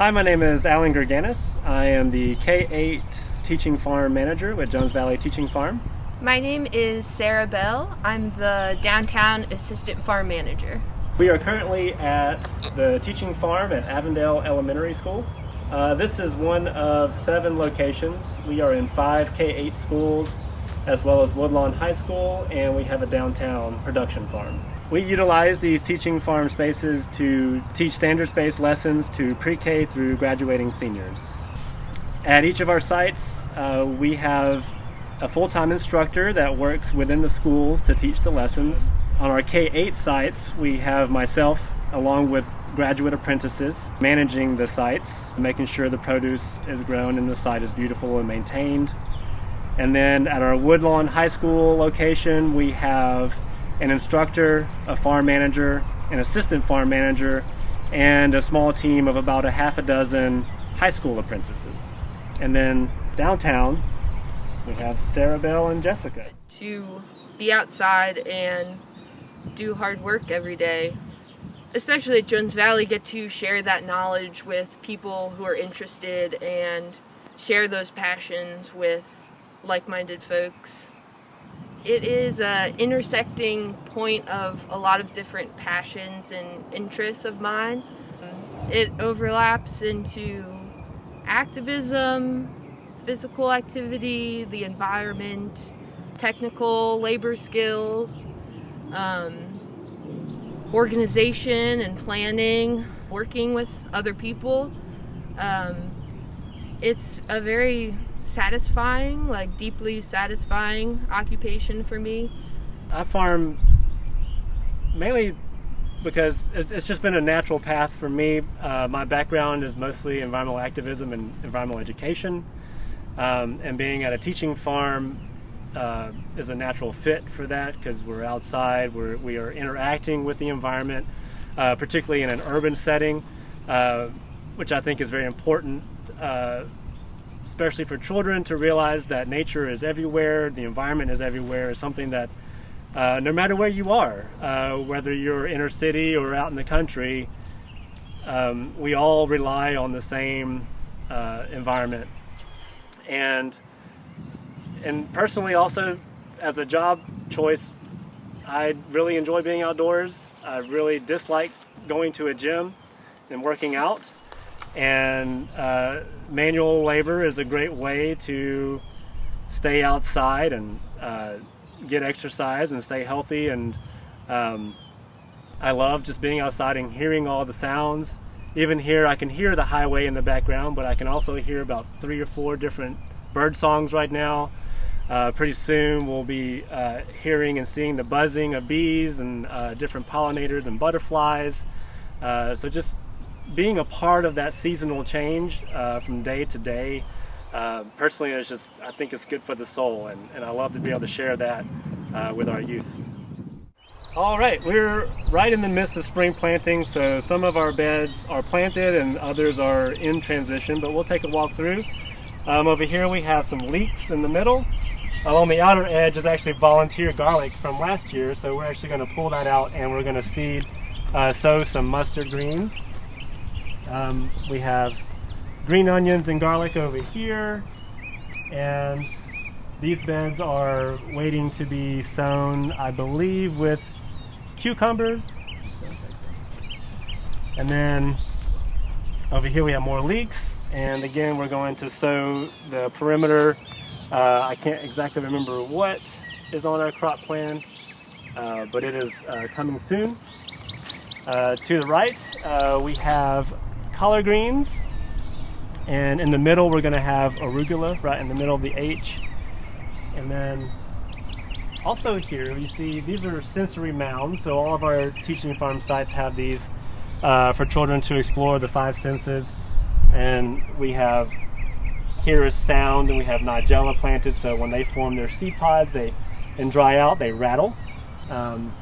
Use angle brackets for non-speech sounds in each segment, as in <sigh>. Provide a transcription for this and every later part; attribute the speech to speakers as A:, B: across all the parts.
A: Hi, my name is Alan Gerganis. I am the K-8 Teaching Farm Manager with Jones Valley Teaching Farm.
B: My name is Sarah Bell. I'm the Downtown Assistant Farm Manager.
A: We are currently at the Teaching Farm at Avondale Elementary School. Uh, this is one of seven locations. We are in five K-8 schools as well as Woodlawn High School and we have a downtown production farm. We utilize these teaching farm spaces to teach standards-based lessons to pre-K through graduating seniors. At each of our sites, uh, we have a full-time instructor that works within the schools to teach the lessons. On our K-8 sites, we have myself along with graduate apprentices managing the sites, making sure the produce is grown and the site is beautiful and maintained. And then at our Woodlawn High School location, we have an instructor, a farm manager, an assistant farm manager, and a small team of about a half a dozen high school apprentices. And then downtown, we have Sarah Bell and Jessica.
B: To be outside and do hard work every day, especially at Jones Valley, get to share that knowledge with people who are interested and share those passions with like-minded folks it is an intersecting point of a lot of different passions and interests of mine. It overlaps into activism, physical activity, the environment, technical labor skills, um, organization and planning, working with other people. Um, it's a very satisfying, like deeply satisfying occupation for me.
A: I farm mainly because it's just been a natural path for me. Uh, my background is mostly environmental activism and environmental education, um, and being at a teaching farm uh, is a natural fit for that because we're outside, we're, we are interacting with the environment, uh, particularly in an urban setting, uh, which I think is very important uh, especially for children to realize that nature is everywhere, the environment is everywhere, is something that uh, no matter where you are, uh, whether you're inner city or out in the country, um, we all rely on the same uh, environment. And and personally, also as a job choice, I really enjoy being outdoors. I really dislike going to a gym and working out. And uh, manual labor is a great way to stay outside and uh, get exercise and stay healthy. And um, I love just being outside and hearing all the sounds. Even here, I can hear the highway in the background, but I can also hear about three or four different bird songs right now. Uh, pretty soon we'll be uh, hearing and seeing the buzzing of bees and uh, different pollinators and butterflies. Uh, so just being a part of that seasonal change uh, from day to day, uh, personally, it's just I think it's good for the soul, and, and I love to be able to share that uh, with our youth. All right, we're right in the midst of spring planting, so some of our beds are planted and others are in transition, but we'll take a walk through. Um, over here we have some leeks in the middle. Along the outer edge is actually volunteer garlic from last year, so we're actually going to pull that out and we're going to seed, uh, sow some mustard greens. Um, we have green onions and garlic over here, and these beds are waiting to be sown, I believe, with cucumbers. And then over here we have more leeks, and again we're going to sow the perimeter. Uh, I can't exactly remember what is on our crop plan, uh, but it is uh, coming soon. Uh, to the right, uh, we have collard greens. And in the middle, we're going to have arugula right in the middle of the H. And then also here, you see these are sensory mounds. So all of our teaching farm sites have these uh, for children to explore the five senses. And we have here is sound, and we have nigella planted. So when they form their seed pods, they and dry out, they rattle. Um,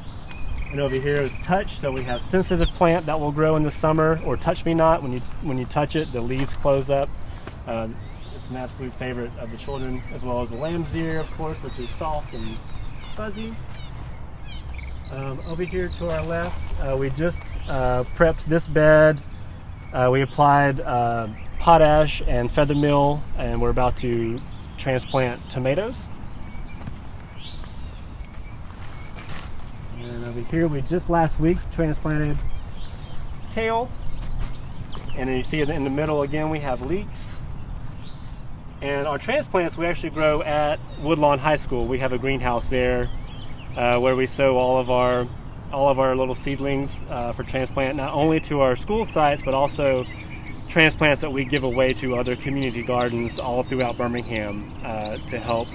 A: and over here is touch, so we have sensitive plant that will grow in the summer, or touch me not. When you when you touch it, the leaves close up. Uh, it's an absolute favorite of the children, as well as the lamb's ear, of course, which is soft and fuzzy. Um, over here to our left, uh, we just uh, prepped this bed Uh, we applied uh, potash and feather meal, and we're about to transplant tomatoes. And over here, we just last week transplanted kale. And then you see in the middle again, we have leeks. And our transplants we actually grow at Woodlawn High School. We have a greenhouse there uh, where we sow all of our all of our little seedlings uh, for transplant, not only to our school sites, but also transplants that we give away to other community gardens all throughout Birmingham uh, to help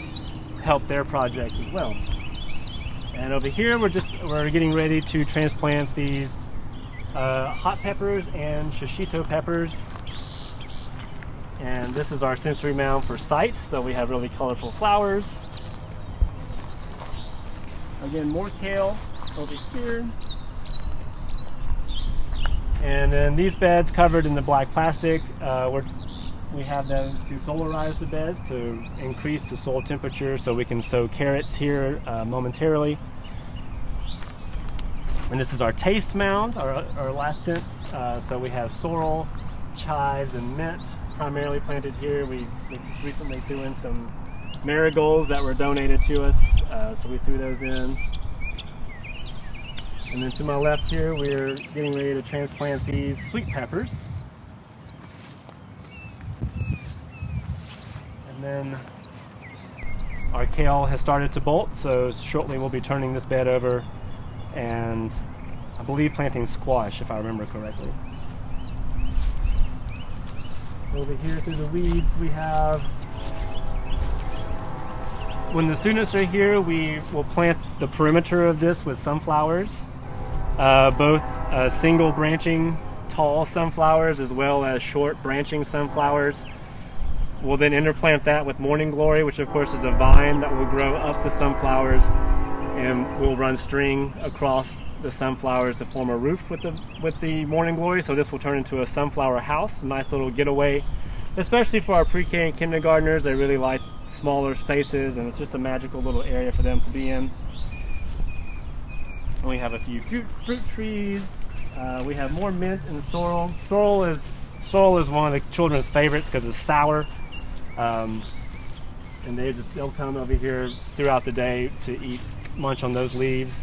A: help their projects as well. And over here, we're just we're getting ready to transplant these uh, hot peppers and shishito peppers. And this is our sensory mound for sight, so we have really colorful flowers. Again, more kale over here. And then these beds covered in the black plastic, uh, we're, we have those to solarize the beds to increase the soil temperature so we can sow carrots here uh, momentarily. And this is our taste mound, our, our last sense. Uh, so we have sorrel, chives, and mint primarily planted here. We, we just recently threw in some marigolds that were donated to us, uh, so we threw those in. And then to my left here, we're getting ready to transplant these sweet peppers. And then our kale has started to bolt, so shortly we'll be turning this bed over and I believe planting squash, if I remember correctly. Over here through the weeds, we have when the students are here, we will plant the perimeter of this with sunflowers uh, both uh, single branching tall sunflowers as well as short branching sunflowers. We'll then interplant that with morning glory, which of course is a vine that will grow up the sunflowers and we'll run string across the sunflowers to form a roof with the with the morning glory. So this will turn into a sunflower house, a nice little getaway, especially for our pre-K and kindergartners. They really like smaller spaces and it's just a magical little area for them to be in. And we have a few fruit, fruit trees. Uh, we have more mint and sorrel. Sorrel is sorrel is one of the children's favorites because it's sour. Um, and they just they'll come over here throughout the day to eat munch on those leaves.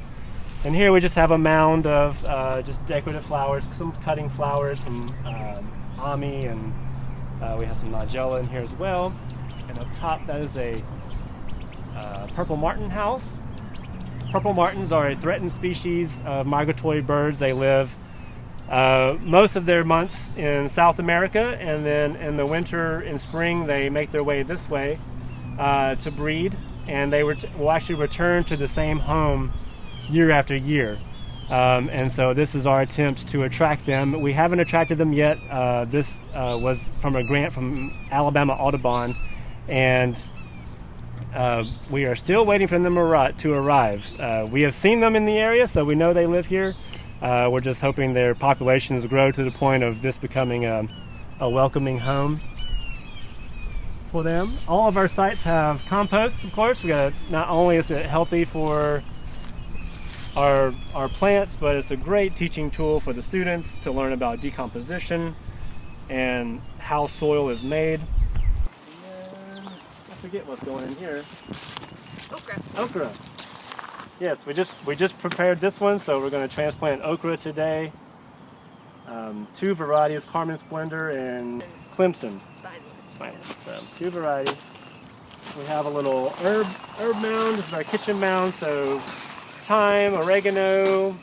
A: And here we just have a mound of uh, just decorative flowers, some cutting flowers from um, Ami, and uh, we have some Nigella in here as well. And up top, that is a uh, purple martin house. Purple martins are a threatened species of migratory birds. They live uh, most of their months in South America, and then in the winter and spring, they make their way this way uh, to breed, and they will actually return to the same home year after year. Um, and so this is our attempt to attract them. We haven't attracted them yet. Uh, this uh, was from a grant from Alabama Audubon, and uh, we are still waiting for them to arrive. We have seen them in the area, so we know they live here. Uh, we're just hoping their populations grow to the point of this becoming a, a welcoming home for them. All of our sites have compost, of course. We got not only is it healthy for our our plants, but it's a great teaching tool for the students to learn about decomposition and how soil is made I forget what's going in here.
B: Okra.
A: Okra. Yes, we just we just prepared this one, so we're going to transplant okra today. Um, two varieties, Carmine Splendor and Clemson. So two varieties. We have a little herb herb mound. This is our kitchen mound. So thyme, oregano,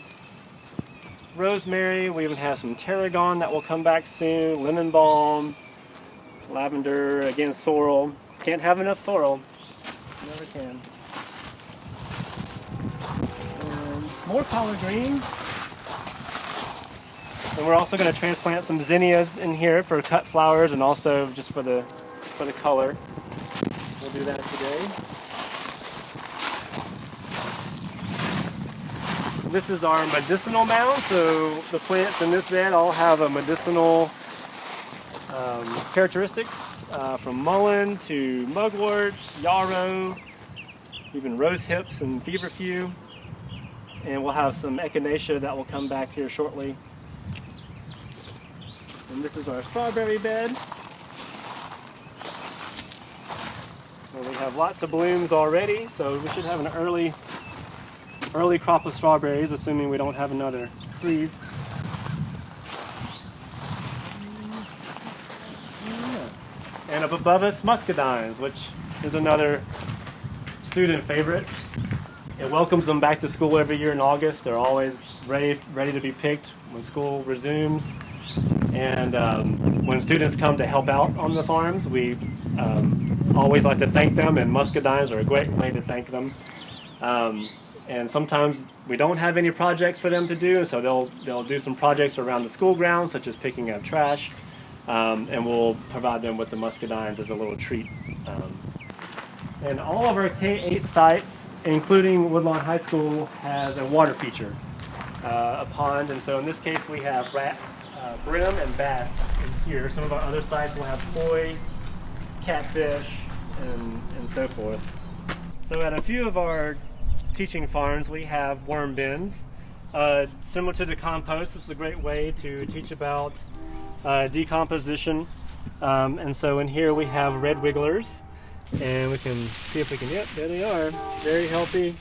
A: rosemary. We even have some tarragon that will come back soon. Lemon balm, lavender, again sorrel. Can't have enough sorrel. Never can. More collard greens. And we're also going to transplant some zinnias in here for cut flowers and also just for the for the color. We'll do that today. This is our medicinal mound, so the plants in this bed all have a medicinal um, characteristics uh, from mullein to mugwort, yarrow, even rose hips and feverfew. And we'll have some echinacea that will come back here shortly. And this is our strawberry bed. we have lots of blooms already, so we should have an early early crop of strawberries, assuming we don't have another freeze. And up above us, muscadines, which is another student favorite. It welcomes them back to school every year in August. They're always ready, ready to be picked when school resumes. And um, when students come to help out on the farms, we um, always like to thank them, and muscadines are a great way to thank them. Um, and sometimes we don't have any projects for them to do, so they'll they'll do some projects around the school grounds, such as picking up trash, um, and we'll provide them with the muscadines as a little treat. Um, and all of our K-8 sites, including Woodlawn High School, has a water feature, uh, a pond, and so in this case we have rat, uh, brim and bass in here. Some of our other sites will have koi, catfish, and, and so forth. So at a few of our teaching farms, we have worm bins. Uh, similar to the compost, this is a great way to teach about uh, decomposition. Um, and so in here we have red wigglers, and we can see if we can, yep, there they are, very healthy.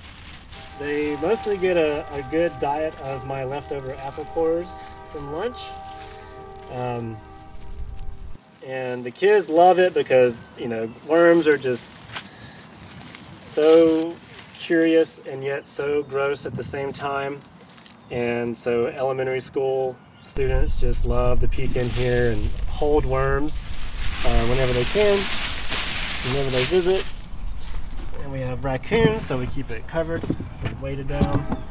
A: They mostly get a, a good diet of my leftover apple cores from lunch. Um, and the kids love it because, you know, worms are just so curious and yet so gross at the same time. And so elementary school students just love to peek in here and hold worms uh, whenever they can, whenever they visit. And we have raccoons, so we keep it covered, and weighted down.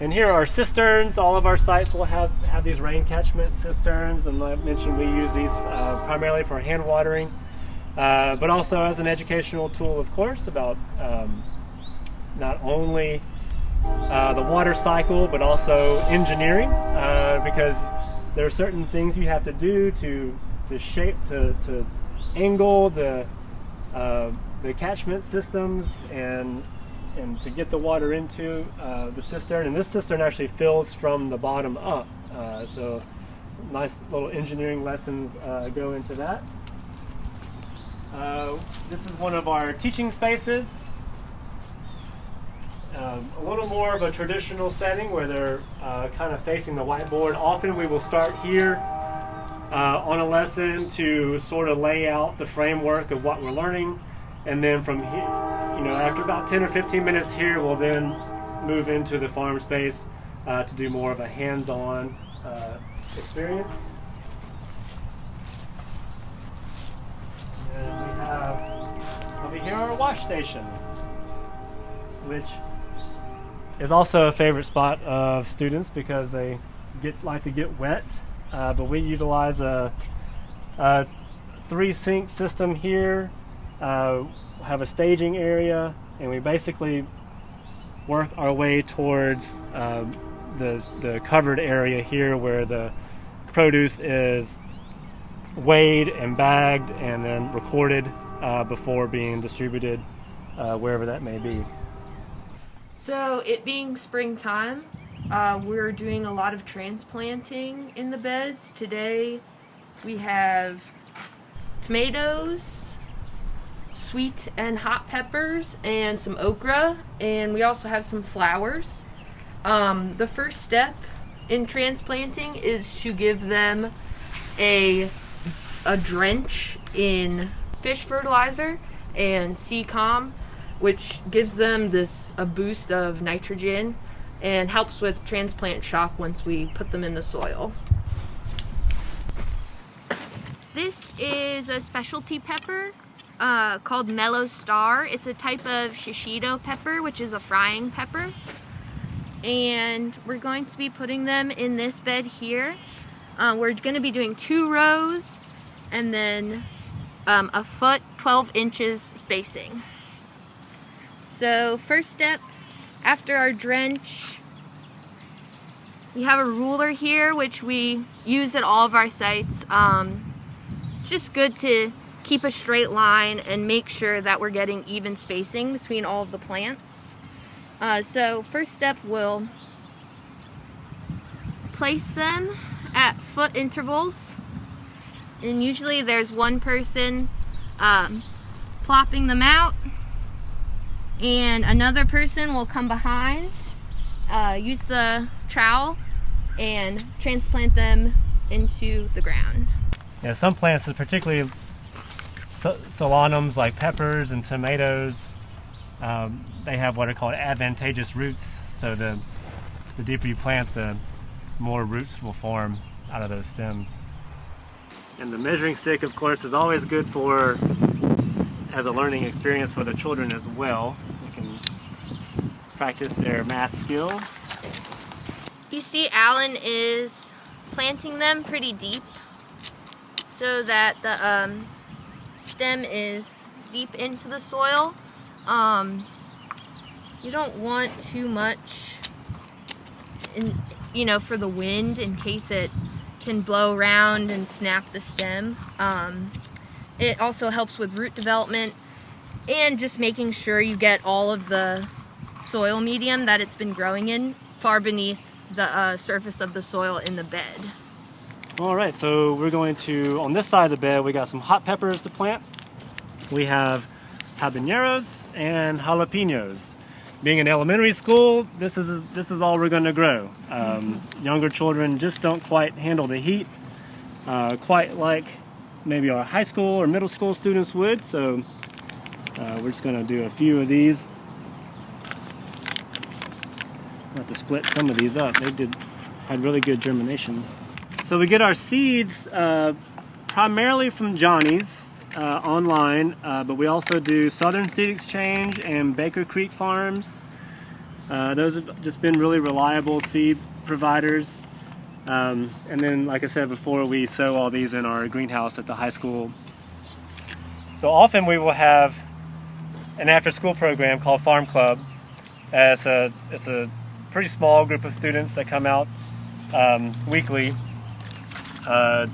A: And here are cisterns. All of our sites will have, have these rain catchment cisterns. And like I mentioned, we use these uh, primarily for hand watering, uh, but also as an educational tool, of course, about um, not only uh, the water cycle, but also engineering, uh, because there are certain things you have to do to, to shape, to, to angle the, uh, the catchment systems and, and to get the water into uh, the cistern. And this cistern actually fills from the bottom up. Uh, so nice little engineering lessons uh, go into that. this is one of our teaching spaces um, a little more of a traditional setting where they're uh, kind of facing the whiteboard. Often we will start here uh, on a lesson to sort of lay out the framework of what we're learning. And then from here, you know, after about 10 or 15 minutes here, we'll then move into the farm space uh, to do more of a hands-on uh, experience. And we have over here our wash station, which is also a favorite spot of students because they get like to get wet. Uh, but we utilize a, a, three sink system here. Uh, have a staging area, and we basically work our way towards um, the the covered area here where the produce is weighed and bagged and then recorded uh, before being distributed uh, wherever that may be.
B: So it being springtime, uh, we're doing a lot of transplanting in the beds. Today we have tomatoes, sweet and hot peppers, and some okra, and we also have some flowers. Um, the first step in transplanting is to give them a, a drench in fish fertilizer and Seacom which gives them this a boost of nitrogen and helps with transplant shock once we put them in the soil.
C: This is a specialty pepper uh, called Mellow Star. It's a type of shishito pepper, which is a frying pepper. And we're going to be putting them in this bed here. Uh, we're going to be doing two rows and then um, a foot, 12 inches spacing. So first step, after our drench, we have a ruler here which we use at all of our sites. Um, it's just good to keep a straight line and make sure that we're getting even spacing between all of the plants. Uh, so first step, we'll place them at foot intervals And usually there's one person um, plopping them out and another person will come behind, uh, use the trowel and transplant them into the ground.
A: Yeah, some plants, particularly solanums like peppers and tomatoes, um, they have what are called adventitious roots. So the, the deeper you plant, the more roots will form out of those stems. And the measuring stick, of course, is always good for as a learning experience for the children as well. They can practice their math skills.
C: You see Alan is planting them pretty deep so that the um, stem is deep into the soil. Um, you don't want too much in, you know, for the wind in case it can blow around and snap the stem. Um, it also helps with root development and just making sure you get all of the soil medium that it's been growing in far beneath the uh, surface of the soil in the bed.
A: All right, so we're going to, on this side of the bed, we got some hot peppers to plant. We have habaneros and jalapenos. Being in elementary school, this is this is all we're going to grow. Um, mm -hmm. Younger children just don't quite handle the heat, uh, quite like maybe our high school or middle school students would. So uh, we're just going to do a few of these. have to split some of these up. They did had really good germination. So we get our seeds uh, primarily from Johnny's uh, online, uh, but we also do Southern Seed Exchange and Baker Creek Farms. Uh, those have just been really reliable seed providers. Um, and then, like I said before, we sow all these in our greenhouse at the high school. So often we will have an after-school program called Farm Club. It's a, it's a pretty small group of students that come out um, weekly uh,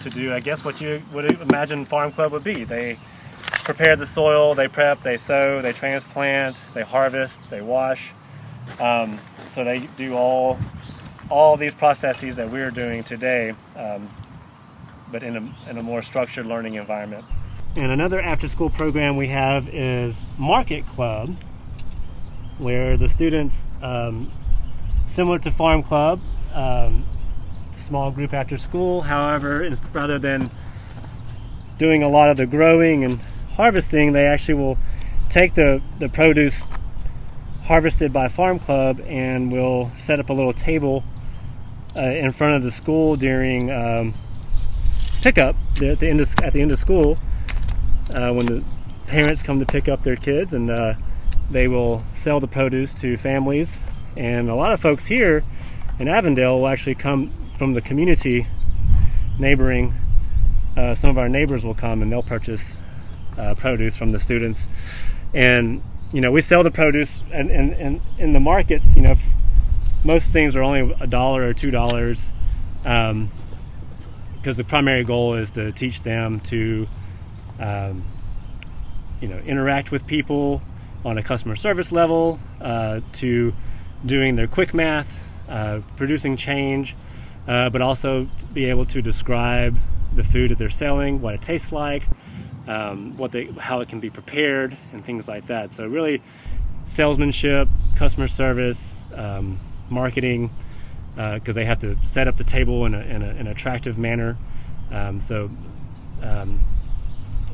A: to do, I guess, what you would imagine Farm Club would be. They prepare the soil, they prep, they sow, they transplant, they harvest, they wash. Um, so they do all all these processes that we're doing today, um, but in a, in a more structured learning environment. And another after-school program we have is Market Club, where the students, um, similar to Farm Club, um, small group after school. However, rather than doing a lot of the growing and harvesting, they actually will take the, the produce harvested by Farm Club and will set up a little table uh, in front of the school during um, pickup at the end of, at the end of school uh, when the parents come to pick up their kids and uh, they will sell the produce to families and a lot of folks here in Avondale will actually come from the community neighboring, uh, some of our neighbors will come and they'll purchase uh, produce from the students. And, you know, we sell the produce and, and, and in the markets, you know, most things are only a dollar or two dollars um, because the primary goal is to teach them to, um, you know, interact with people on a customer service level, uh, to doing their quick math, uh, producing change, uh, but also be able to describe the food that they're selling, what it tastes like, um, what they, how it can be prepared, and things like that. So really, salesmanship, customer service, um, marketing, because uh, they have to set up the table in, a, in a, an attractive manner. Um, so um,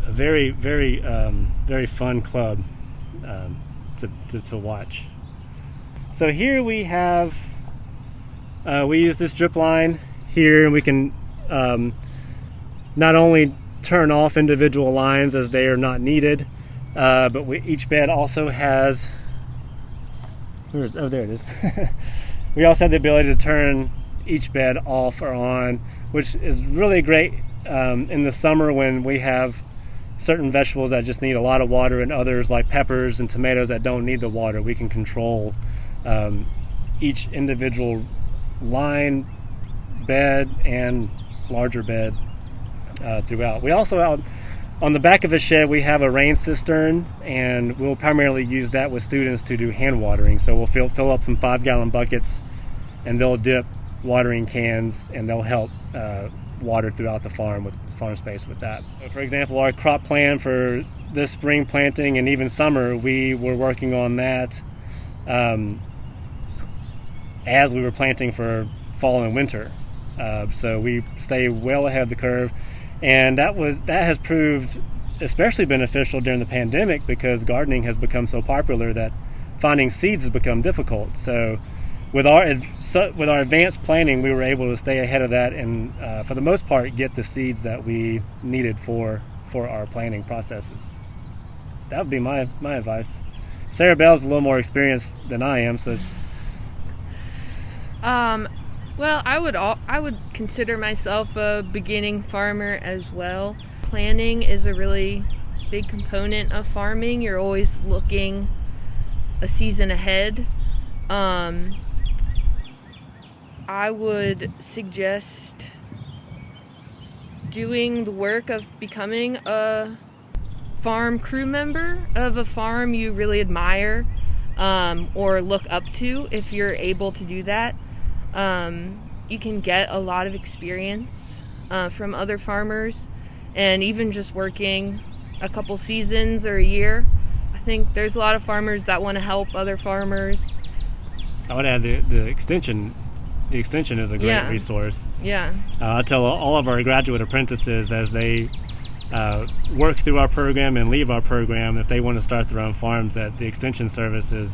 A: a very, very, um, very fun club um, to, to, to watch. So here we have uh, we use this drip line here and we can um, not only turn off individual lines as they are not needed, uh, but we, each bed also has, where's, oh there it is. <laughs> we also have the ability to turn each bed off or on, which is really great um, in the summer when we have certain vegetables that just need a lot of water and others like peppers and tomatoes that don't need the water. We can control um, each individual line bed and larger bed uh, throughout. We also on the back of the shed we have a rain cistern and we'll primarily use that with students to do hand watering. So we'll fill, fill up some five gallon buckets and they'll dip watering cans and they'll help uh, watered throughout the farm with farm space with that. For example, our crop plan for this spring planting and even summer, we were working on that um, as we were planting for fall and winter. Uh, so we stay well ahead of the curve, and that was that has proved especially beneficial during the pandemic because gardening has become so popular that finding seeds has become difficult. So with our with our advanced planning, we were able to stay ahead of that and, uh, for the most part, get the seeds that we needed for for our planning processes. That would be my my advice. Sarah Bell's a little more experienced than I am, so.
B: Um, well, I would all, I would consider myself a beginning farmer as well. Planning is a really big component of farming. You're always looking a season ahead. Um, I would suggest doing the work of becoming a farm crew member of a farm you really admire um, or look up to if you're able to do that. Um, you can get a lot of experience uh, from other farmers and even just working a couple seasons or a year. I think there's a lot of farmers that want to help other farmers.
A: I would add the, the extension the extension is a great
B: Yeah.
A: resource.
B: Yeah.
A: Uh, I tell all of our graduate apprentices as they uh, work through our program and leave our program, if they want to start their own farms, that the extension service is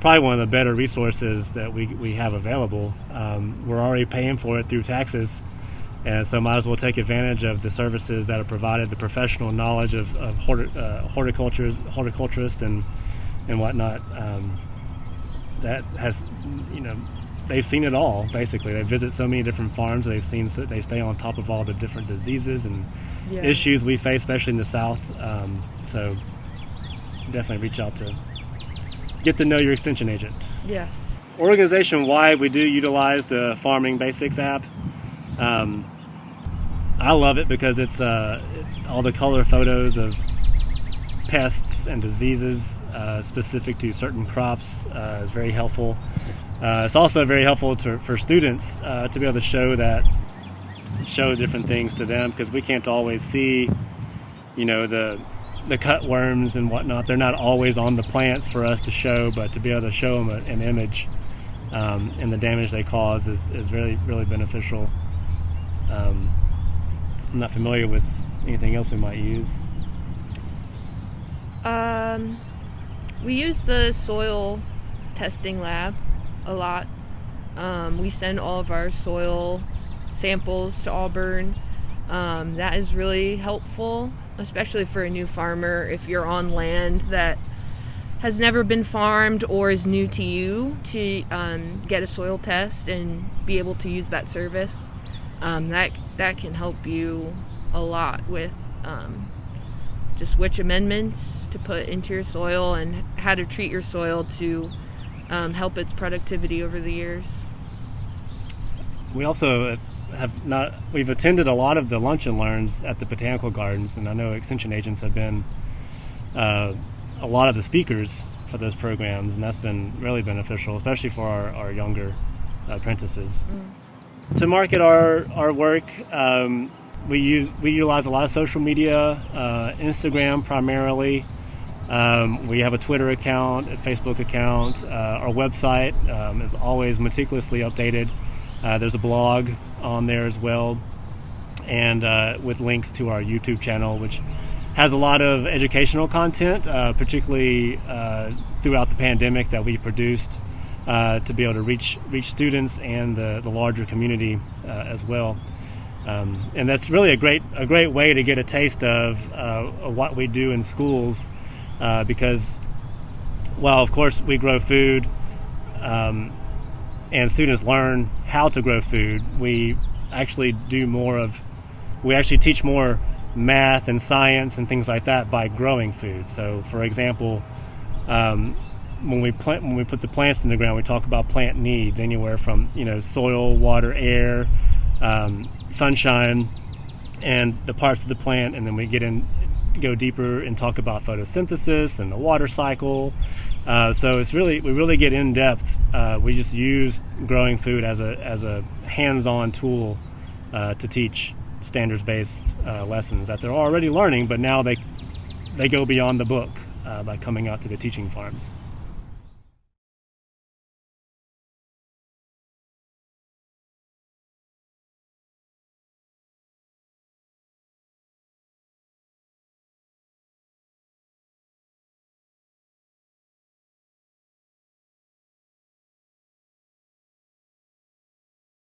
A: probably one of the better resources that we, we have available. Um, we're already paying for it through taxes, and so might as well take advantage of the services that are provided, the professional knowledge of, of horti- uh, horticulturists and and whatnot. Um, that has, you know, they've seen it all basically. They visit so many different farms. They've seen so they stay on top of all the different diseases and
B: Yeah.
A: issues we face, especially in the South. Um, so definitely reach out to get to know your extension agent.
B: Yes.
A: Organization wide, we do utilize the Farming Basics app. Um, I love it because it's uh, all the color photos of pests and diseases uh, specific to certain crops uh, is very helpful. Uh, it's also very helpful to, for students uh, to be able to show that show different things to them because we can't always see, you know, the the cut worms and whatnot. They're not always on the plants for us to show, but to be able to show them an image um, and the damage they cause is, is really really beneficial. Um, I'm not familiar with anything else we might use.
B: Um, we use the soil testing lab a lot. Um, we send all of our soil samples to Auburn. Um, that is really helpful, especially for a new farmer if you're on land that has never been farmed or is new to you to um, get a soil test and be able to use that service. Um, that that can help you a lot with um, just which amendments to put into your soil and how to treat your soil to um, help its productivity over the years.
A: We also have not. We've attended a lot of the lunch and learns at the botanical gardens, and I know extension agents have been uh, a lot of the speakers for those programs, and that's been really beneficial, especially for our, our younger apprentices. To market our our work, um, we use we utilize a lot of social media, uh, Instagram primarily. Um, we have a Twitter account, a Facebook account. Uh, our website um, is always meticulously updated. Uh, there's a blog on there as well, and uh, with links to our YouTube channel, which has a lot of educational content, uh, particularly uh, throughout the pandemic that we produced uh, to be able to reach reach students and the, the larger community as well. Um, and that's really a great a great way to get a taste of what we do in schools, uh, because while of course we grow food, um, and students learn how to grow food, we actually do more of we actually teach more math and science and things like that by growing food. So, for example, um, when we plant when we put the plants in the ground, we talk about plant needs anywhere from you know soil, water, air, um, sunshine, and the parts of the plant, and then we get in go deeper and talk about photosynthesis and the water cycle. Uh, so it's really we really get in depth. Uh, we just use growing food as a as a hands-on tool uh, to teach standards-based uh, lessons that they're already learning, but now they they go beyond the book uh, by coming out to the teaching farms.